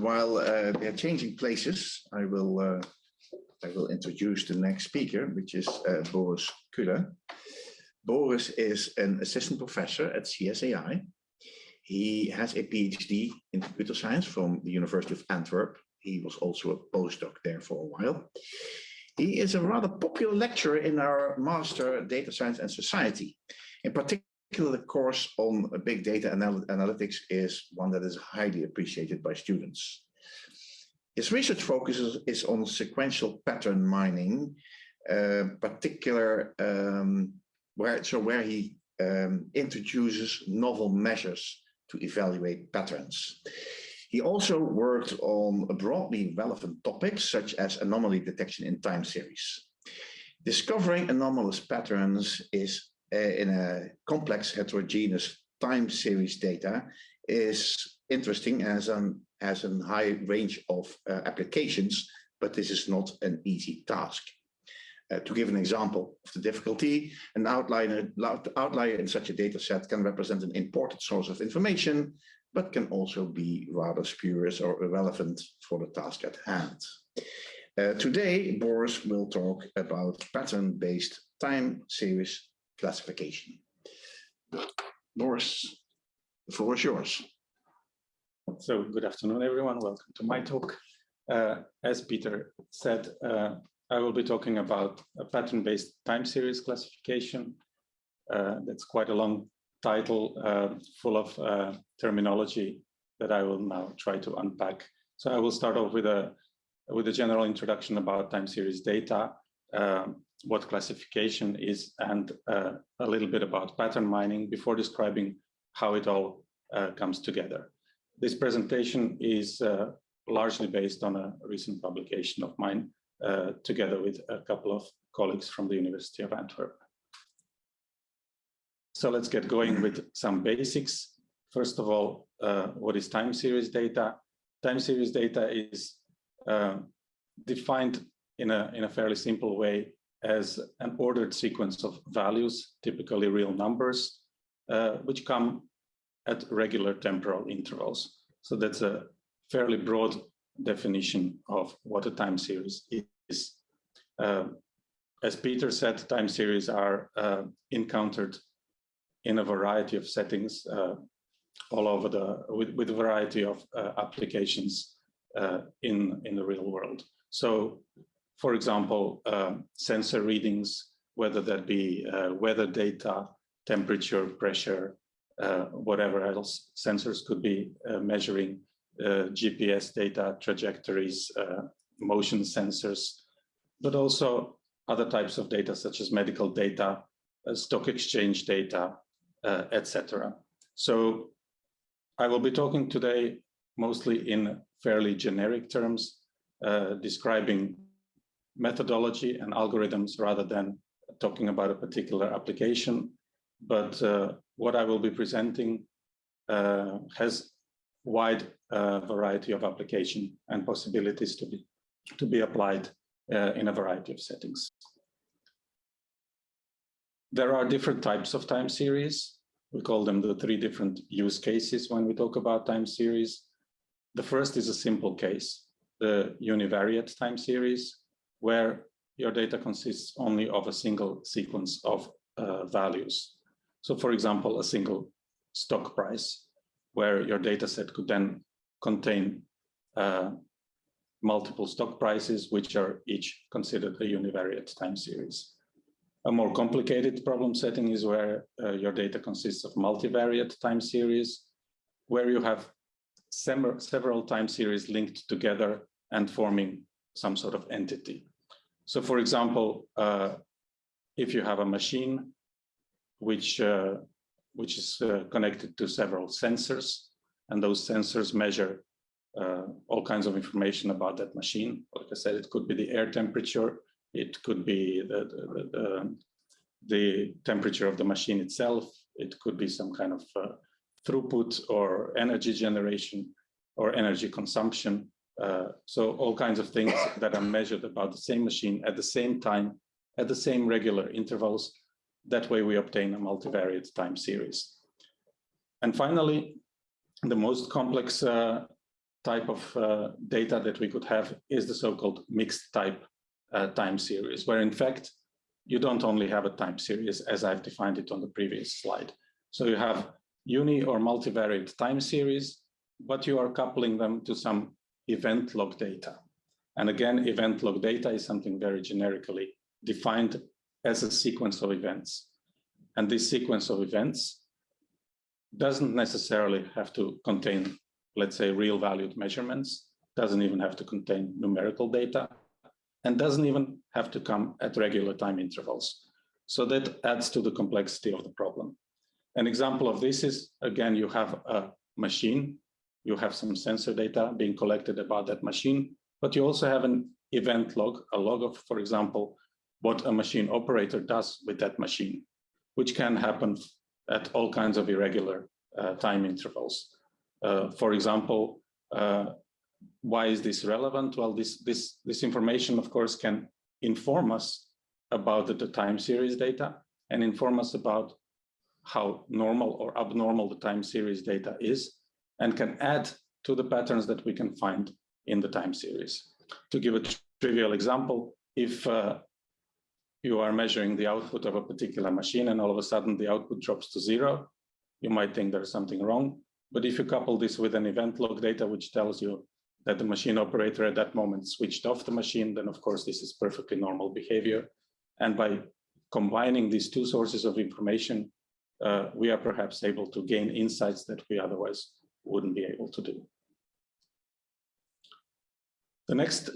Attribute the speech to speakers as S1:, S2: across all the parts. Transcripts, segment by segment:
S1: while uh, they're changing places, I will uh, I will introduce the next speaker, which is uh, Boris Cule. Boris is an assistant professor at CSAI. He has a PhD in computer science from the University of Antwerp. He was also a postdoc there for a while. He is a rather popular lecturer in our Master Data Science and Society. In particular, the course on big data anal analytics is one that is highly appreciated by students. His research focuses is on sequential pattern mining, uh, particular um, where so where he um, introduces novel measures to evaluate patterns. He also worked on broadly relevant topics such as anomaly detection in time series. Discovering anomalous patterns is uh, in a complex heterogeneous time series data is interesting as an as a high range of uh, applications, but this is not an easy task. Uh, to give an example of the difficulty, an outlier, outlier in such a data set can represent an important source of information, but can also be rather spurious or irrelevant for the task at hand. Uh, today, Boris will talk about pattern-based time series classification. Boris, the floor is yours.
S2: So good afternoon, everyone. Welcome to my talk. Uh, as Peter said, uh, I will be talking about a pattern-based time series classification. Uh, that's quite a long title uh, full of uh, terminology that I will now try to unpack. So I will start off with a with a general introduction about time series data, um, what classification is, and uh, a little bit about pattern mining before describing how it all uh, comes together. This presentation is uh, largely based on a recent publication of mine, uh, together with a couple of colleagues from the University of Antwerp. So let's get going with some basics. First of all, uh, what is time series data? Time series data is uh, defined in a, in a fairly simple way as an ordered sequence of values, typically real numbers, uh, which come at regular temporal intervals. So that's a fairly broad definition of what a time series is. Uh, as Peter said, time series are uh, encountered in a variety of settings uh, all over the, with, with a variety of uh, applications uh, in, in the real world. So for example, um, sensor readings, whether that be uh, weather data, temperature, pressure, whatever else sensors could be measuring, GPS data, trajectories, uh, motion sensors, but also other types of data such as medical data, uh, stock exchange data, etc. So I will be talking today mostly in fairly generic terms, describing methodology and algorithms rather than talking about a particular application. But uh, what I will be presenting uh, has wide variety of application and possibilities to be to be applied uh, in a variety of settings. There are different types of time series. We call them the three different use cases when we talk about time series. The first is a simple case, the univariate time series, where your data consists only of a single sequence of uh, values. So for example, a single stock price, where your data set could then contain uh, multiple stock prices, which are each considered a univariate time series. A more complicated problem setting is where uh, your data consists of multivariate time series, where you have several time series linked together and forming some sort of entity. So for example, uh, if you have a machine which, uh, which is uh, connected to several sensors, and those sensors measure uh, all kinds of information about that machine. Like I said, it could be the air temperature, it could be the, the, the, the temperature of the machine itself, It could be some kind of uh, throughput or energy generation or energy consumption. Uh, so all kinds of things that are measured about the same machine at the same time, at the same regular intervals. That way we obtain a multivariate time series. And finally, the most complex uh, type of uh, data that we could have is the so-called mixed type uh, time series, where in fact, you don't only have a time series as I've defined it on the previous slide. So you have uni or multivariate time series, but you are coupling them to some event log data. And again, event log data is something very generically defined as a sequence of events. And this sequence of events doesn't necessarily have to contain, let's say, real valued measurements, doesn't even have to contain numerical data, and doesn't even have to come at regular time intervals. So that adds to the complexity of the problem. An example of this is, again, you have a machine, you have some sensor data being collected about that machine, but you also have an event log, a log of, for example, what a machine operator does with that machine, which can happen at all kinds of irregular uh, time intervals. Uh, for example, uh, why is this relevant? Well, this, this, this information, of course, can inform us about the, the time series data and inform us about how normal or abnormal the time series data is and can add to the patterns that we can find in the time series. To give a trivial example, if uh, you are measuring the output of a particular machine and all of a sudden the output drops to zero, you might think there's something wrong. But if you couple this with an event log data, which tells you that the machine operator at that moment switched off the machine, then of course this is perfectly normal behavior. And by combining these two sources of information, uh, we are perhaps able to gain insights that we otherwise wouldn't be able to do. The next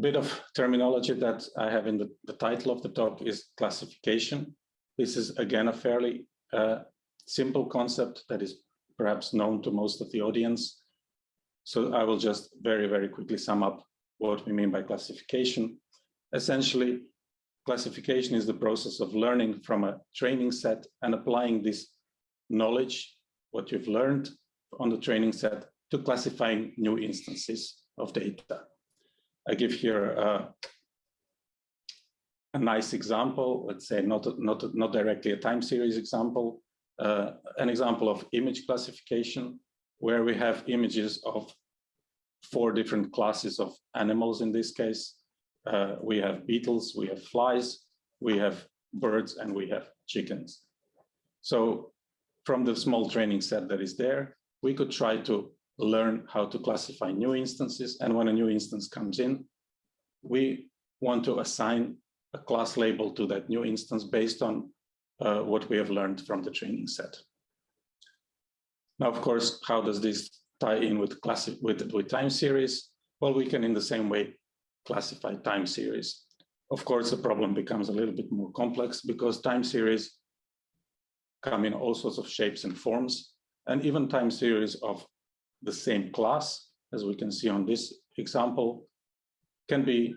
S2: bit of terminology that I have in the, the title of the talk is classification. This is again a fairly uh, simple concept that is perhaps known to most of the audience. So I will just very, very quickly sum up what we mean by classification. Essentially, classification is the process of learning from a training set and applying this knowledge, what you've learned on the training set, to classifying new instances of data. I give here uh, a nice example, let's say not, not, not directly a time series example, uh, an example of image classification, where we have images of four different classes of animals in this case. Uh, we have beetles, we have flies, we have birds, and we have chickens. So from the small training set that is there, we could try to learn how to classify new instances. And when a new instance comes in, we want to assign a class label to that new instance based on uh, what we have learned from the training set. Now, of course, how does this tie in with, classic, with, with time series? Well, we can in the same way classify time series. Of course, the problem becomes a little bit more complex because time series come in all sorts of shapes and forms, and even time series of the same class, as we can see on this example, can be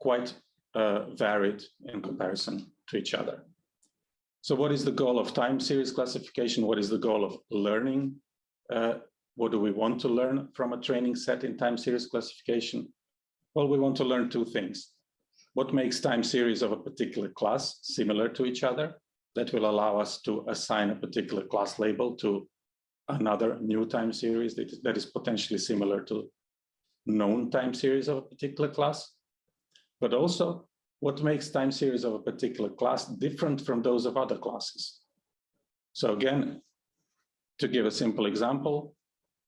S2: quite uh, varied in comparison to each other. So what is the goal of time series classification? What is the goal of learning? Uh, what do we want to learn from a training set in time series classification? Well, we want to learn two things. What makes time series of a particular class similar to each other? That will allow us to assign a particular class label to another new time series that is, that is potentially similar to known time series of a particular class, but also what makes time series of a particular class different from those of other classes. So again, to give a simple example,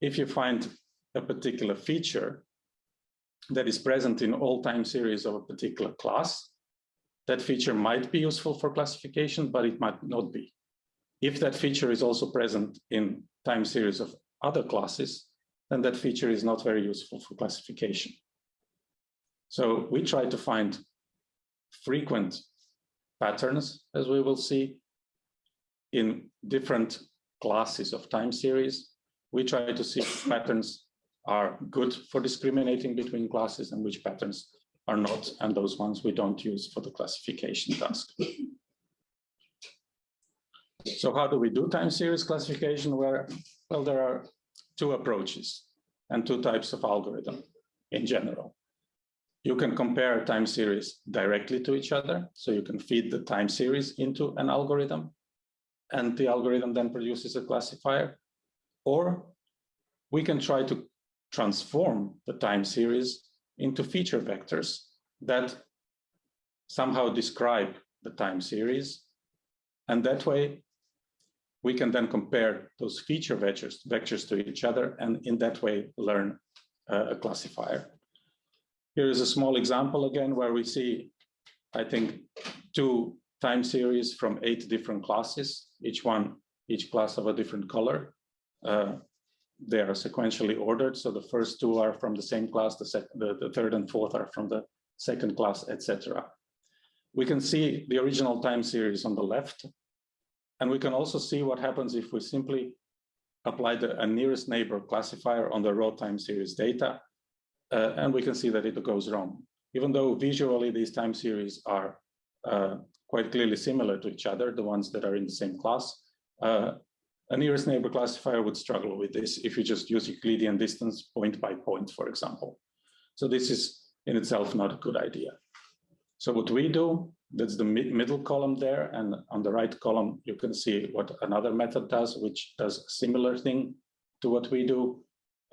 S2: if you find a particular feature that is present in all time series of a particular class, that feature might be useful for classification, but it might not be. If that feature is also present in time series of other classes, then that feature is not very useful for classification. So we try to find frequent patterns, as we will see, in different classes of time series. We try to see which patterns are good for discriminating between classes and which patterns are not, and those ones we don't use for the classification task. So how do we do time series classification? Where, well, there are two approaches and two types of algorithm in general. You can compare time series directly to each other. So you can feed the time series into an algorithm and the algorithm then produces a classifier. Or we can try to transform the time series into feature vectors that somehow describe the time series. And that way, we can then compare those feature vectors, vectors to each other, and in that way, learn uh, a classifier. Here is a small example again, where we see, I think, two time series from eight different classes, each one, each class of a different color. Uh, they are sequentially ordered. So the first two are from the same class, the, the, the third and fourth are from the second class, etc. We can see the original time series on the left, and we can also see what happens if we simply apply the nearest neighbor classifier on the raw time series data, uh, and we can see that it goes wrong. Even though visually these time series are uh, quite clearly similar to each other, the ones that are in the same class, uh, a nearest neighbor classifier would struggle with this if you just use Euclidean distance point by point, for example. So this is in itself not a good idea. So what we do, that's the mid middle column there, and on the right column, you can see what another method does, which does a similar thing to what we do.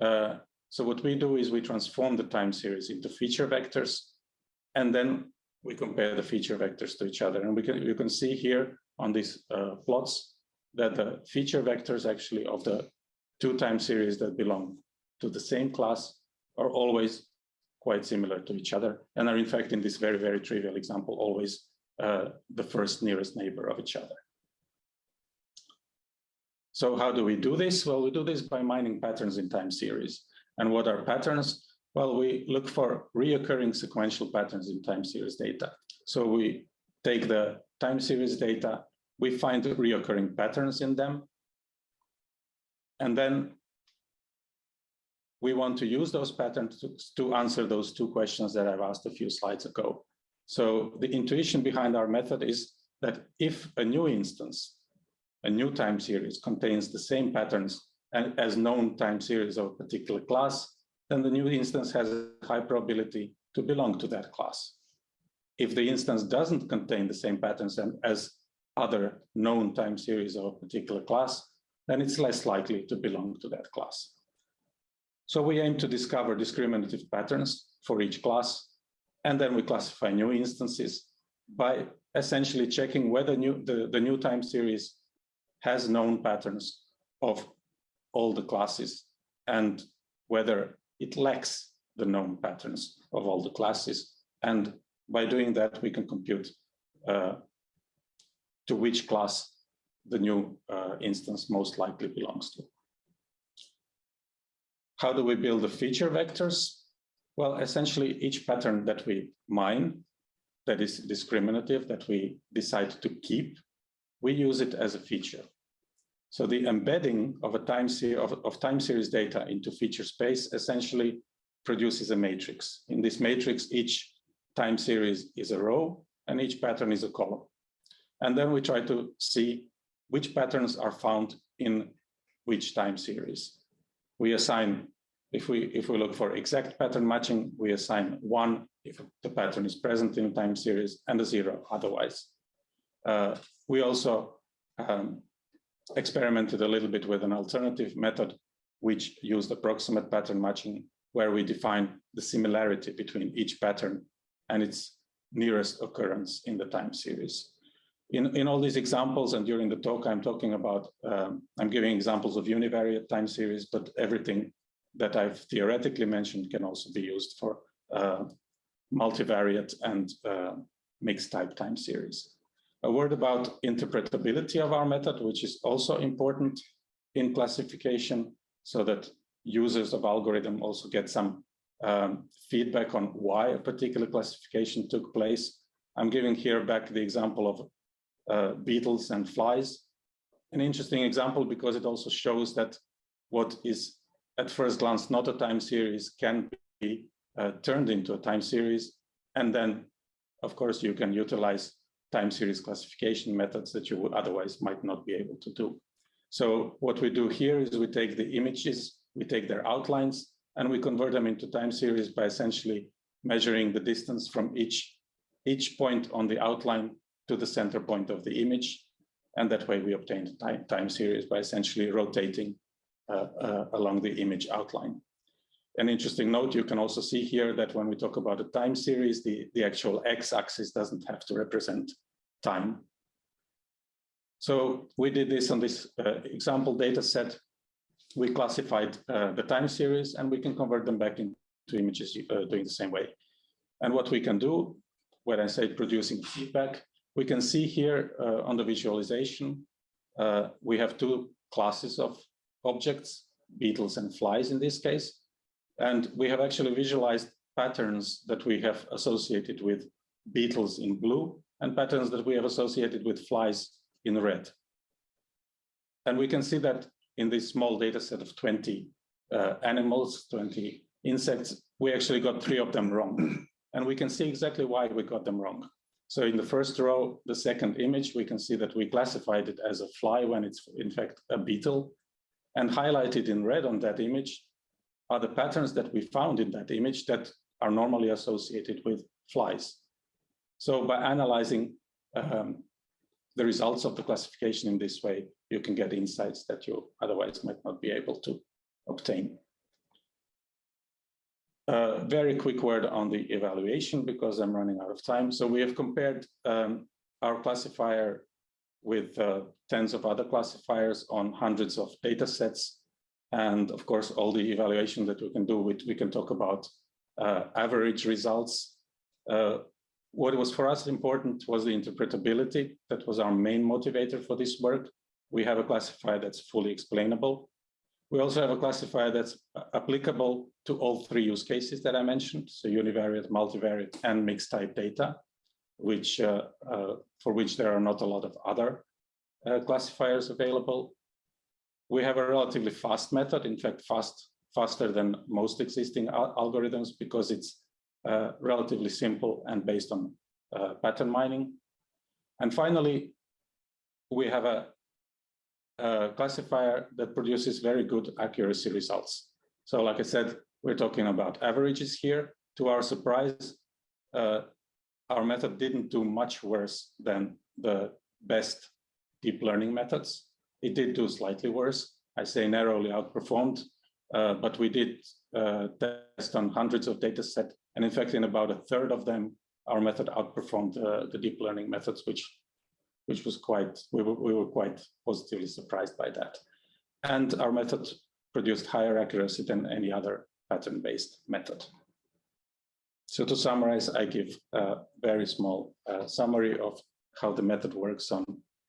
S2: Uh, so what we do is we transform the time series into feature vectors, and then we compare the feature vectors to each other. And we can you can see here on these uh, plots that the feature vectors actually of the two time series that belong to the same class are always quite similar to each other and are in fact in this very, very trivial example, always uh, the first nearest neighbor of each other. So how do we do this? Well, we do this by mining patterns in time series. And what are patterns? Well, we look for reoccurring sequential patterns in time series data. So we take the time series data we find reoccurring patterns in them. And then we want to use those patterns to, to, answer those two questions that I've asked a few slides ago. So the intuition behind our method is that if a new instance, a new time series contains the same patterns as known time series of a particular class, then the new instance has a high probability to belong to that class. If the instance doesn't contain the same patterns as other known time series of a particular class, then it's less likely to belong to that class. So we aim to discover discriminative patterns for each class, and then we classify new instances by essentially checking whether new, the, the new time series has known patterns of all the classes and whether it lacks the known patterns of all the classes. And by doing that, we can compute uh, to which class the new uh, instance most likely belongs to. How do we build the feature vectors? Well, essentially each pattern that we mine that is discriminative that we decide to keep, we use it as a feature. So the embedding of a time series of, of time series data into feature space essentially produces a matrix. In this matrix, each time series is a row and each pattern is a column. And then we try to see which patterns are found in which time series. We assign, if we, if we look for exact pattern matching, we assign one if the pattern is present in a time series and a zero otherwise. Uh, we also um, experimented a little bit with an alternative method which used approximate pattern matching where we define the similarity between each pattern and its nearest occurrence in the time series in, in all these examples and during the talk, I'm talking about, um, I'm giving examples of univariate time series, but everything that I've theoretically mentioned can also be used for uh, multivariate and uh, mixed type time series. A word about interpretability of our method, which is also important in classification so that users of algorithm also get some um, feedback on why a particular classification took place. I'm giving here back the example of uh, beetles and flies. An interesting example because it also shows that what is at first glance not a time series can be uh, turned into a time series. And then, of course, you can utilize time series classification methods that you would otherwise might not be able to do. So what we do here is we take the images, we take their outlines, and we convert them into time series by essentially measuring the distance from each, each point on the outline to the center point of the image. And that way we obtain the time, time series by essentially rotating along the image outline. An interesting note, you can also see here that when we talk about a time series, the, the actual x-axis doesn't have to represent time. So we did this on this uh, example data set. We classified uh, the time series and we can convert them back into images uh, doing the same way. And what we can do, when I say producing feedback, we can see here uh, on the visualization, uh, we have two classes of objects, beetles and flies in this case. And we have actually visualized patterns that we have associated with beetles in blue and patterns that we have associated with flies in red. And we can see that in this small data set of 20 uh, animals, 20 insects, we actually got three of them wrong. And we can see exactly why we got them wrong. So in the first row, the second image, we can see that we classified it as a fly when it's in fact a beetle. And highlighted in red on that image are the patterns that we found in that image that are normally associated with flies. So by analyzing um, the results of the classification in this way, you can get insights that you otherwise might not be able to obtain. A very quick word on the evaluation because I'm running out of time. So we have compared um, our classifier with uh, tens of other classifiers on hundreds of data sets. And of course, all the evaluation that we can do, with, we can talk about uh, average results. Uh, what was for us important was the interpretability. That was our main motivator for this work. We have a classifier that's fully explainable. We also have a classifier that's applicable to all three use cases that I mentioned, so univariate, multivariate, and mixed type data, which uh, uh, for which there are not a lot of other uh, classifiers available. We have a relatively fast method, in fact, fast, faster than most existing al algorithms because it's uh, relatively simple and based on uh, pattern mining. And finally, we have a uh, classifier that produces very good accuracy results. So like I said, we're talking about averages here. To our surprise, uh, our method didn't do much worse than the best deep learning methods. It did do slightly worse. I say narrowly outperformed, uh, but we did uh, test on hundreds of data set. And in fact, in about a third of them, our method outperformed uh, the deep learning methods, which which was quite, we were, we were quite positively surprised by that. And our method produced higher accuracy than any other pattern-based method. So to summarize, I give a very small uh, summary of how the method works on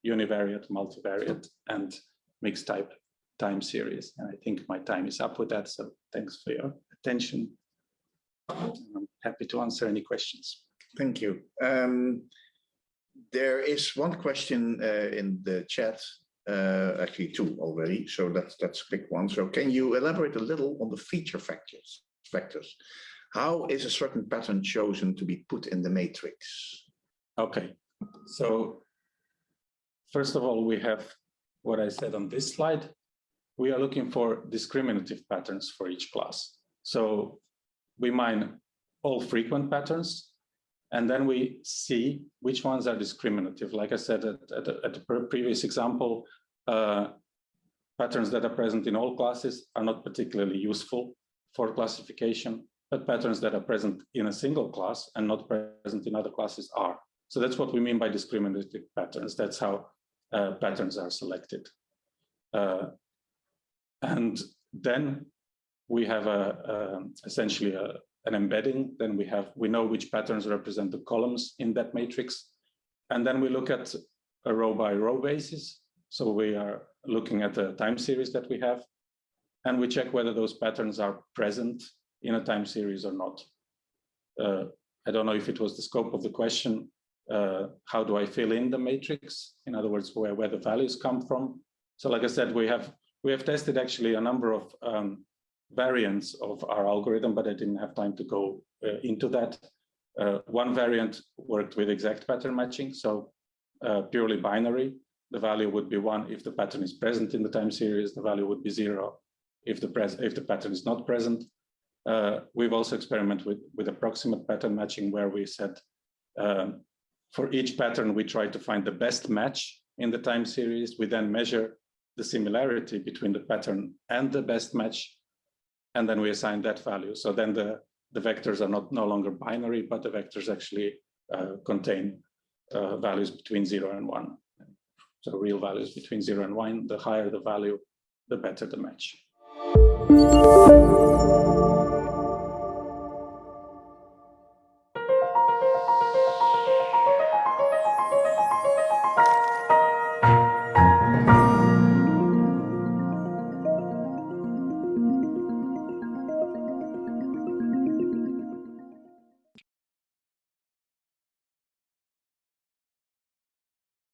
S2: univariate, multivariate, and mixed type time series. And I think my time is up with that. So thanks for your attention. I'm happy to answer any questions.
S1: Thank you. Um, there is one question uh, in the chat, uh, actually two already, so that's that's a quick one. So can you elaborate a little on the feature factors? Factors. How is a certain pattern chosen to be put in the matrix?
S2: Okay, so first of all, we have what I said on this slide. We are looking for discriminative patterns for each class. So we mine all frequent patterns and then we see which ones are discriminative. Like I said at, at, at the previous example, uh, patterns that are present in all classes are not particularly useful for classification, but patterns that are present in a single class and not present in other classes are. So that's what we mean by discriminative patterns. That's how uh, patterns are selected. Uh, and then we have a, a essentially a, an embedding, then we have, we know which patterns represent the columns in that matrix. And then we look at a row by row basis. So we are looking at the time series that we have, and we check whether those patterns are present in a time series or not. Uh, I don't know if it was the scope of the question. Uh, how do I fill in the matrix? In other words, where, where the values come from. So like I said, we have we have tested actually a number of um, variants of our algorithm, but I didn't have time to go uh, into that. Uh, one variant worked with exact pattern matching. So uh, purely binary. The value would be one if the pattern is present in the time series. The value would be zero if the if the pattern is not present. Uh, we've also experimented with, with approximate pattern matching where we said um, for each pattern, we try to find the best match in the time series. We then measure the similarity between the pattern and the best match, and then we assign that value. So then the, the vectors are not no longer binary, but the vectors actually uh, contain uh, values between zero and one. So real values between zero and one, the higher the value, the better the match.